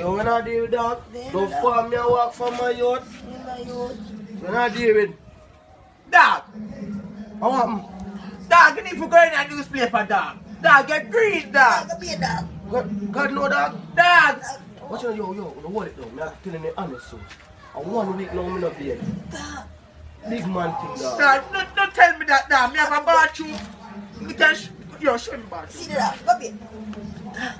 Yo, when I deal with that, don't farm me and walk from my youth. In my youth. When I deal with Dog, How happen? dog, you need to go in and newspaper, dog. Dog, get green, Dog, dog. a beer dog. God, God know that. Dog. Watch out, yo, yo, hold it down. I'm telling you honest, so. And one week now, me not be here. Dog. Big man thing, dog. Dog, don't, don't tell me that, dog. Me have a bathroom. Me can Yo, show me bathroom. See the dog. Go beer. Dog,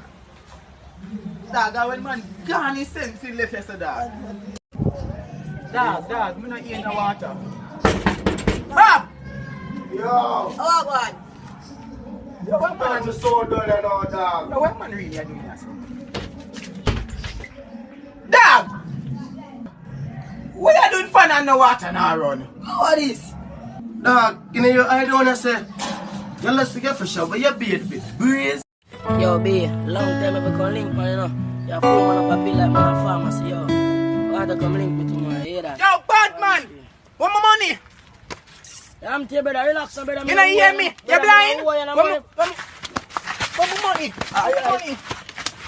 I when man gone his sense in left yesterday, dog. Dog, dog, me not in the water. Bob! Yo, Oh, God. Yo, what man, I'm so done and all, dog. yo, what man really are doing this? Dog! What you doing fun on the water now, run? What is? Dog, you know, eye don't wanna say. You let's get for sure, but you beat bit. Breeze. Yo B, long time ever calling pa yun Ya full man papila man see yo. Wada come link between my era. Yo bad man. My money? I'm tell brother relax brother. You know hear me? You blind? Want my money? What my money?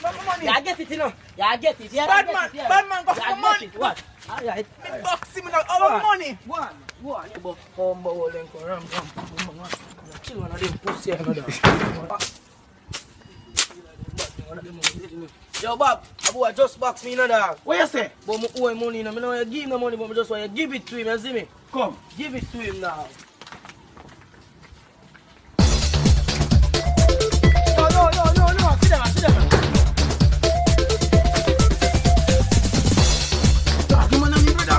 What money? I get it you know. Ya I get it. Bad man. Bad man got for money. What? Alright. Me box him now. Our money. One. One. Combo link around. Chill one of push pussy another. Yo, Bob, a boy just box me, you know, dog. What you say? But me owe money, you know. Me know you give him the money, but me just want you give it to him, you see me? Come. Give it to him now. No, no, no, no, no. Sit down, sit down. Dog, I'm brother.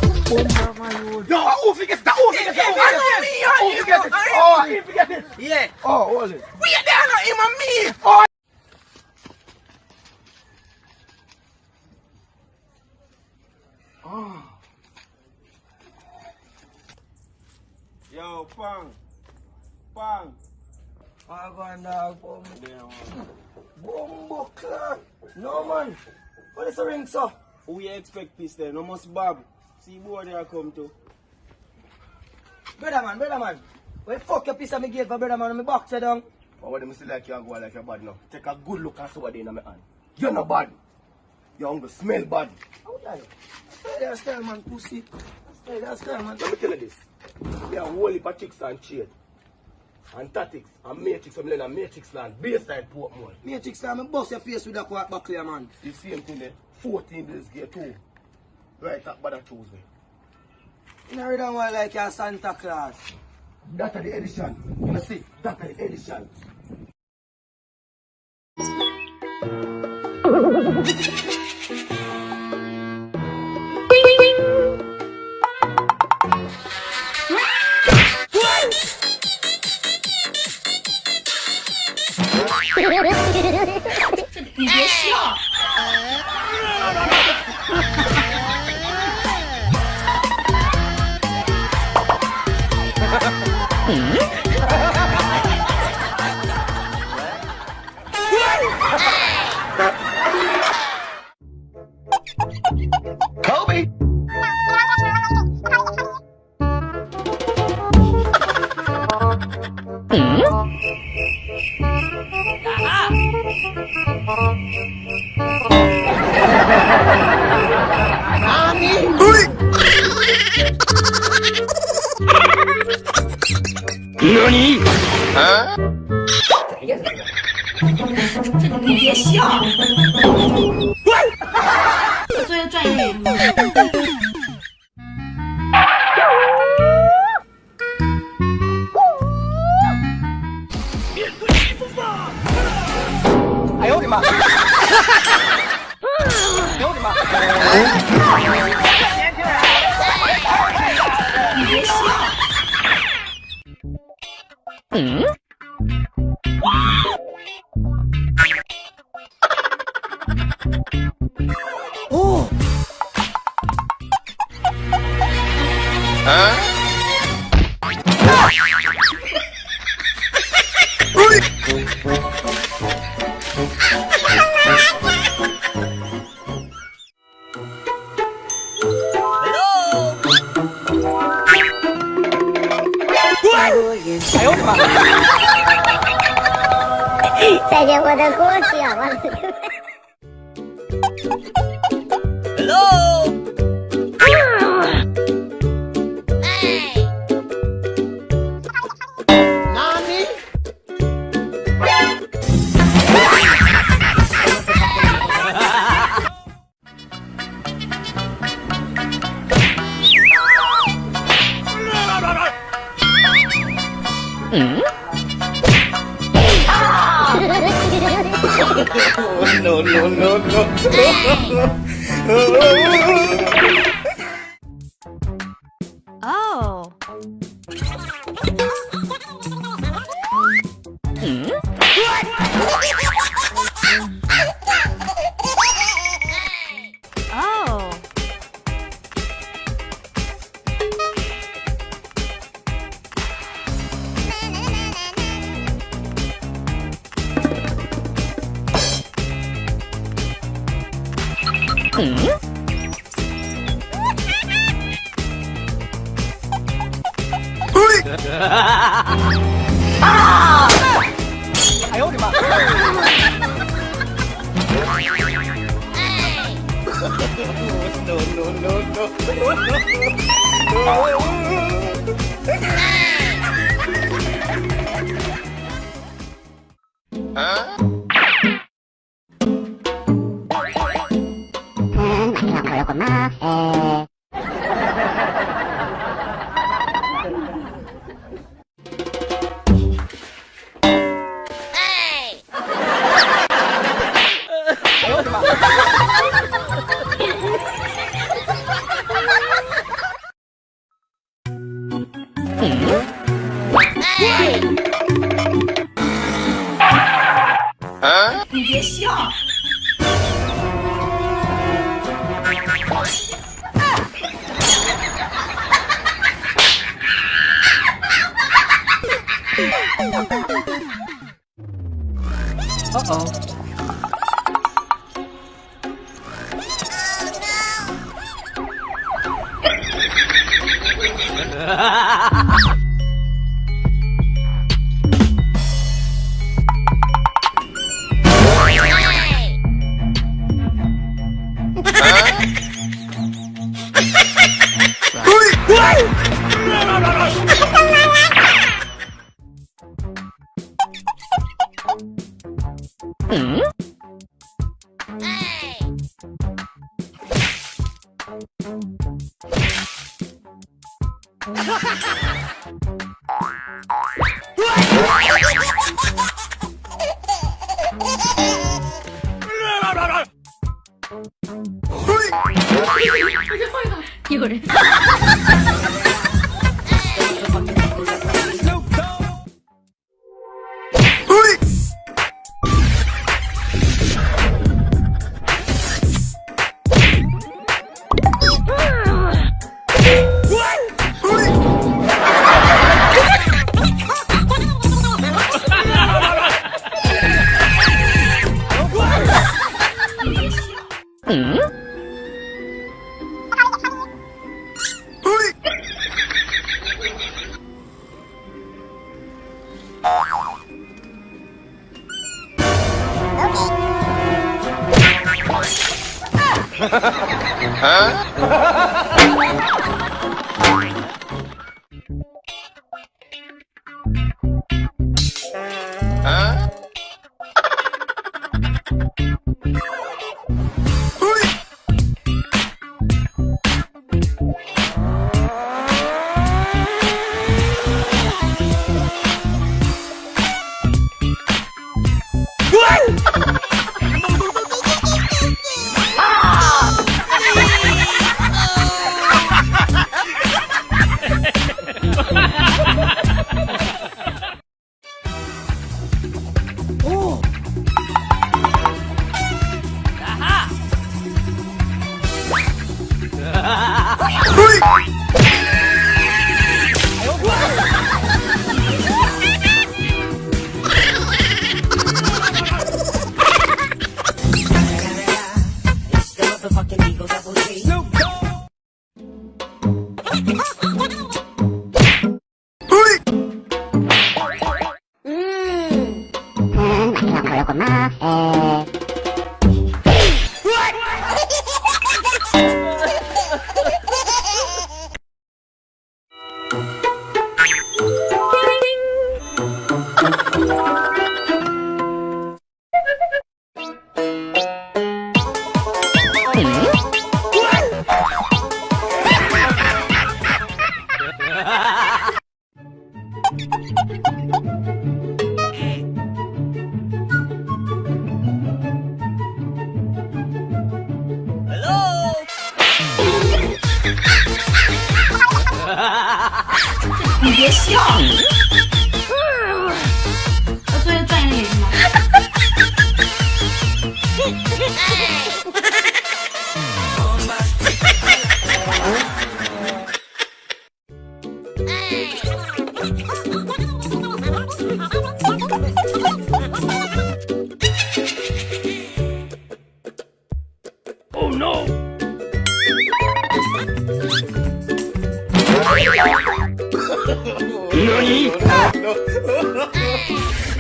Yo, who forget that? Who forget that? I know me. I know forget it. Oh, know me. Forget it. Yeah. Oh, hold it. We are there, not him and me. Oh. Ah. Yo, Pang. Pang. I go and dog, boom. There, Bumbo. No, man. What is the ring, sir? Who you expect peace there? No must Bob. See boy there come to. Brother man, brother man. Where the fuck your piece of me gate for brother man? Me box you down. But what them see like you go like you're bad now. Take a good look at what they in my hand. You're not bad. You're hungry, smell bad. How that? Stay there, stay man, pussy. Stay there, stay man. Let me tell you this. There are whole heap of chicks and shade. And tactics and matrix from Lena, matrix land, bayside Portmore. Matrix time, me bust your face with that quack back here, man. The same thing there. 14 days gear too. Right up by the Tuesday. You know, don't want like your Santa Claus. That's the edition. You see, that are the edition. 作 Bum, bum, bum, bum. 哎呦 我的妈！再见我的故事啊！我。No, no, no, no. 哎！哎呦我的妈！哎！no no no no no no！哎！Uh-oh. Oh, no. 我先放一个。一个人。うん。まあ、えー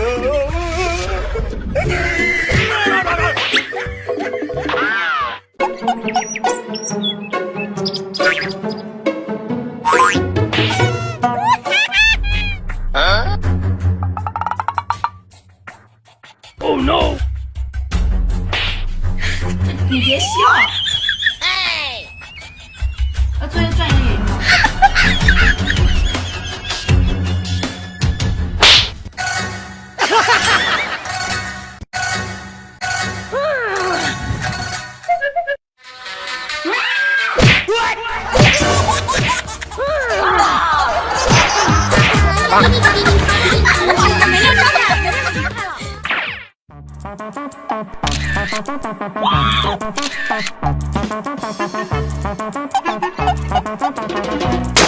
Oh Yeah.